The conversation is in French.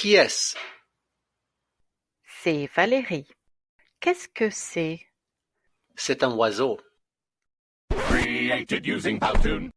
Qui est-ce? C'est Valérie. Qu'est-ce que c'est? C'est un oiseau. Created using Powtoon.